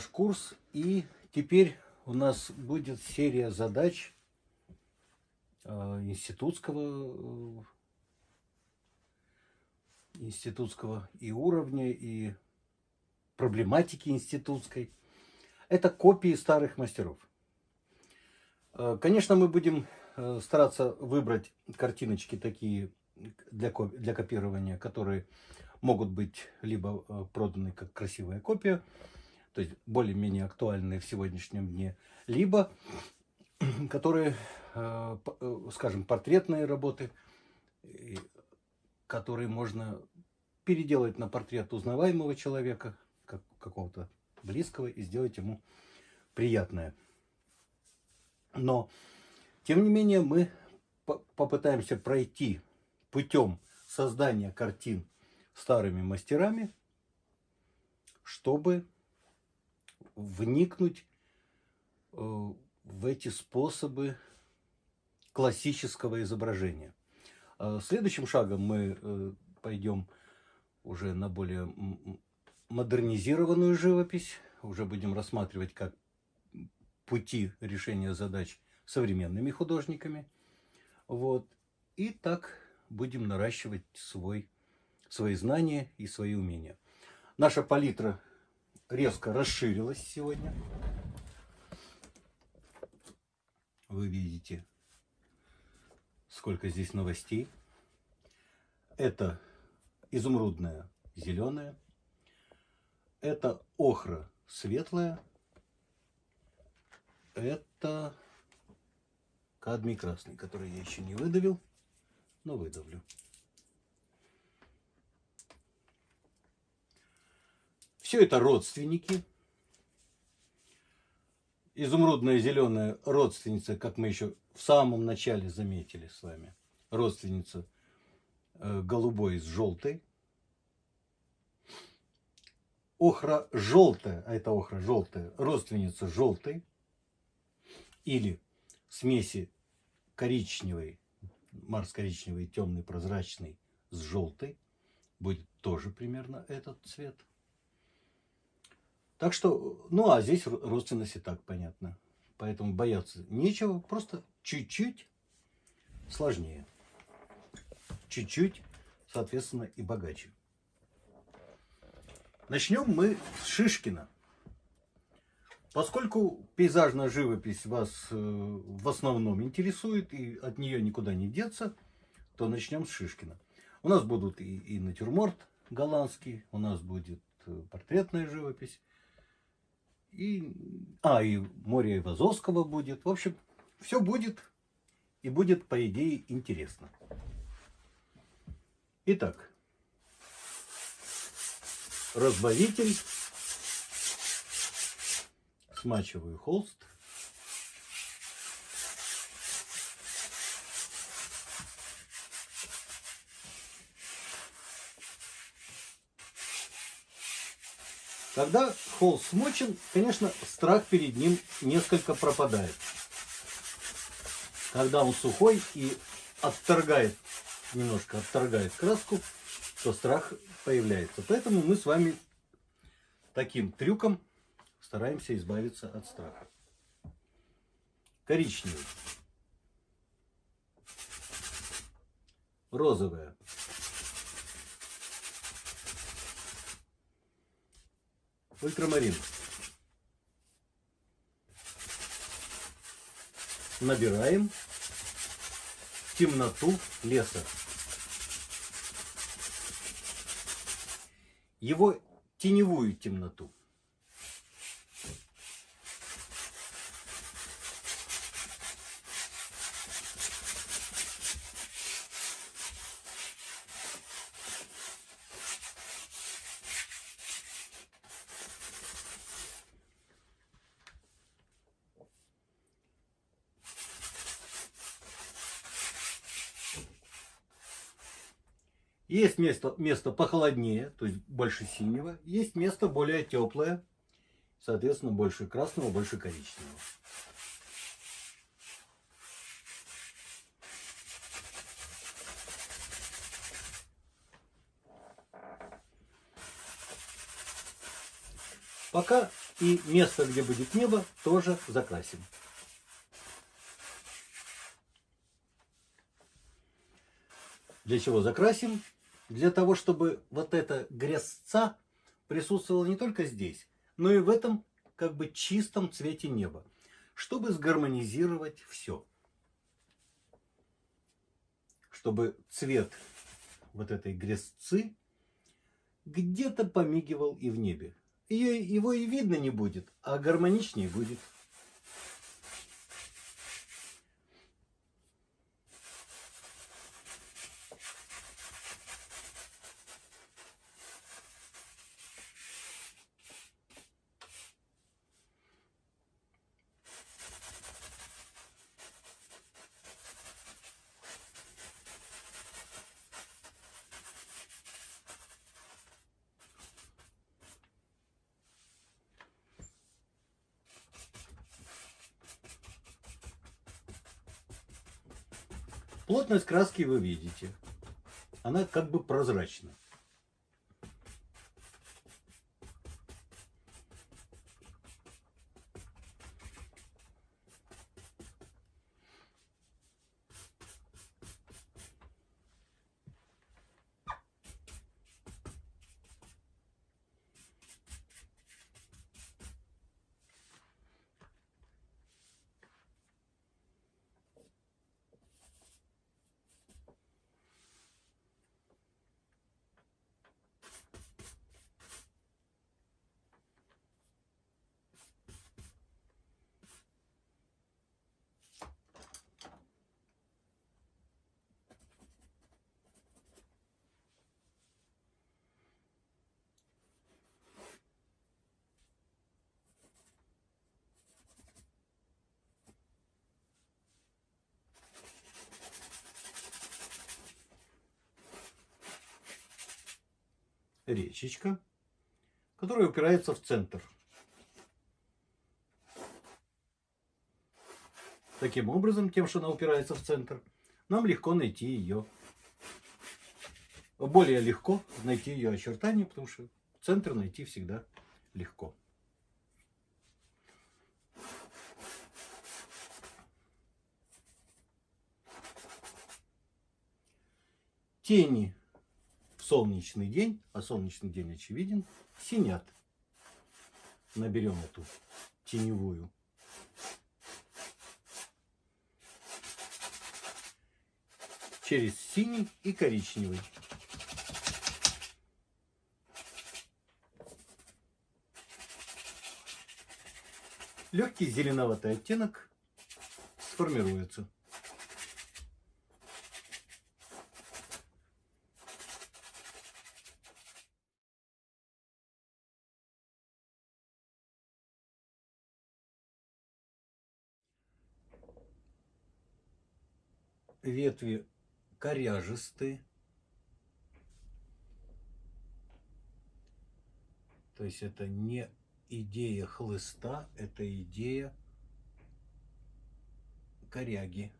наш курс. И теперь у нас будет серия задач э, институтского, э, институтского и уровня, и проблематики институтской. Это копии старых мастеров. Э, конечно, мы будем стараться выбрать картиночки такие для, для копирования, которые могут быть либо проданы как красивая копия, то есть более-менее актуальные в сегодняшнем дне, либо которые, э, э, скажем, портретные работы, которые можно переделать на портрет узнаваемого человека, как, какого-то близкого, и сделать ему приятное. Но, тем не менее, мы попытаемся пройти путем создания картин старыми мастерами, чтобы вникнуть э, в эти способы классического изображения. А следующим шагом мы э, пойдем уже на более модернизированную живопись, уже будем рассматривать как пути решения задач современными художниками. Вот. И так будем наращивать свой свои знания и свои умения. Наша палитра резко расширилась сегодня. Вы видите, сколько здесь новостей. Это изумрудная зеленая. Это охра светлая. Это кадмий красный, который я еще не выдавил, но выдавлю. Все это родственники. Изумрудная зеленая родственница, как мы еще в самом начале заметили с вами. Родственница э, голубой с желтой. Охра желтая, а это охра желтая, родственница желтой. Или смеси коричневой, Марс коричневый, темный, прозрачный с желтой. Будет тоже примерно этот цвет. Так что, ну а здесь родственность и так понятно. Поэтому бояться нечего, просто чуть-чуть сложнее. Чуть-чуть, соответственно, и богаче. Начнем мы с Шишкина. Поскольку пейзажная живопись вас э, в основном интересует и от нее никуда не деться, то начнем с Шишкина. У нас будут и, и натюрморт голландский, у нас будет э, портретная живопись, и, а, и море Ивазовского будет. В общем, все будет. И будет, по идее, интересно. Итак, разбавитель. Смачиваю холст. Когда холст смочен, конечно, страх перед ним несколько пропадает. Когда он сухой и отторгает, немножко отторгает краску, то страх появляется. Поэтому мы с вами таким трюком стараемся избавиться от страха. Коричневый. Розовая. Ультрамарин. Набираем темноту леса. Его теневую темноту. Есть место, место похолоднее, то есть больше синего. Есть место более теплое, соответственно, больше красного, больше коричневого. Пока И место, где будет небо, тоже закрасим. Для чего закрасим? Для того, чтобы вот эта грязца присутствовала не только здесь, но и в этом как бы чистом цвете неба, чтобы сгармонизировать все. Чтобы цвет вот этой грязцы где-то помигивал и в небе. Ее, его и видно не будет, а гармоничнее будет. Плотность краски вы видите. Она как бы прозрачна. Речечка, которая упирается в центр. Таким образом, тем, что она упирается в центр, нам легко найти ее. Более легко найти ее очертания, потому что центр найти всегда легко. Тени солнечный день, а солнечный день очевиден, синят. Наберем эту теневую. Через синий и коричневый. Легкий зеленоватый оттенок сформируется. Ветви коряжистые. То есть это не идея хлыста, это идея коряги.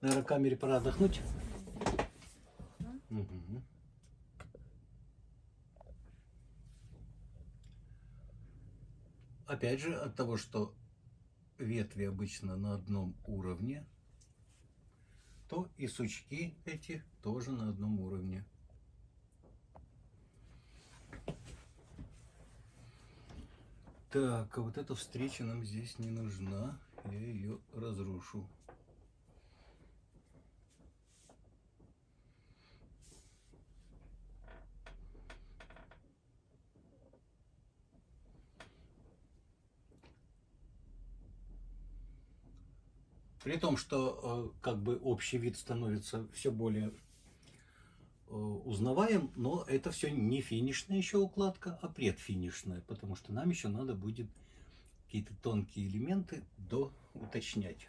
Наверное, камере пора отдохнуть. Угу. Опять же, от того, что ветви обычно на одном уровне, то и сучки эти тоже на одном уровне. Так, а вот эта встреча нам здесь не нужна. Я ее разрушу. При том, что э, как бы общий вид становится все более э, узнаваем, но это все не финишная еще укладка, а предфинишная, потому что нам еще надо будет какие-то тонкие элементы до уточнять.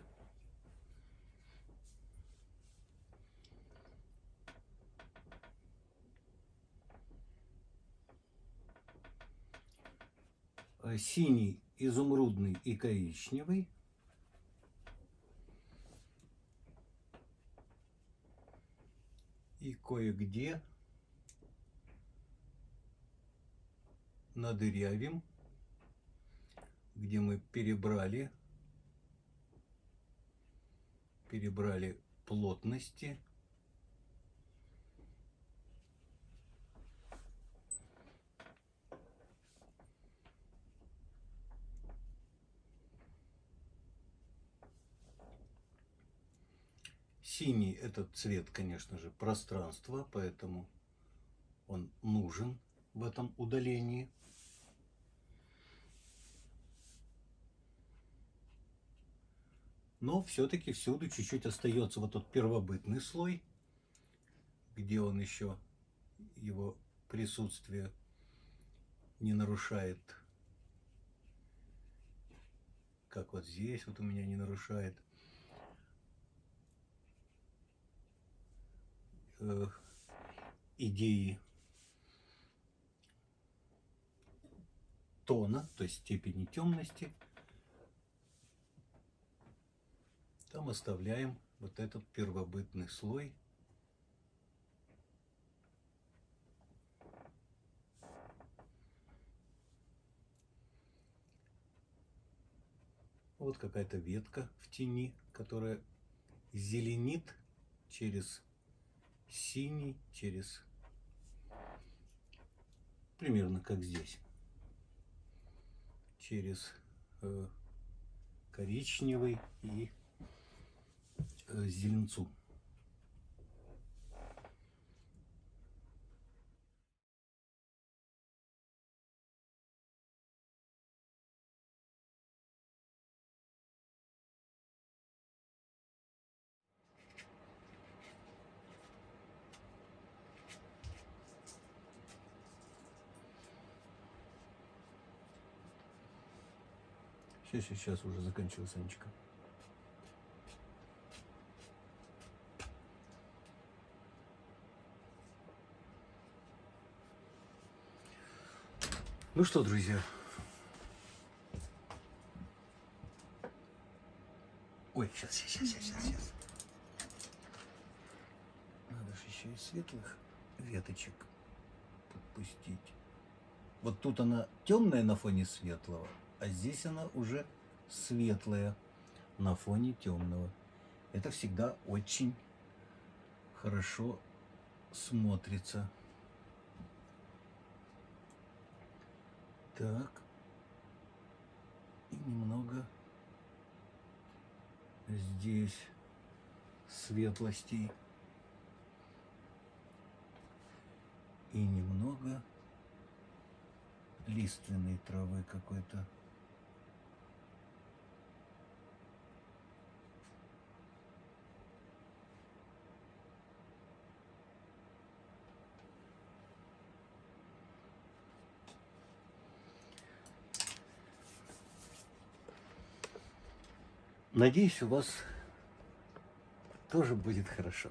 Э, синий, изумрудный и коричневый. И кое-где надырявим, где мы перебрали, перебрали плотности Синий этот цвет, конечно же, пространства, поэтому он нужен в этом удалении. Но все-таки всюду чуть-чуть остается вот тот первобытный слой, где он еще его присутствие не нарушает. Как вот здесь вот у меня не нарушает. Э, идеи тона, то есть степени темности, там оставляем вот этот первобытный слой. Вот какая-то ветка в тени, которая зеленит через синий через примерно как здесь. Через э, коричневый и э, зеленцу Сейчас, сейчас уже заканчиваю, Санечка. Ну что, друзья. Ой, сейчас, сейчас, сейчас, сейчас, сейчас. Надо же еще и светлых веточек подпустить. Вот тут она темная на фоне светлого, а здесь она уже светлая на фоне темного. Это всегда очень хорошо смотрится. Так. И немного здесь светлостей. И немного лиственной травы какой-то. Надеюсь, у вас тоже будет хорошо.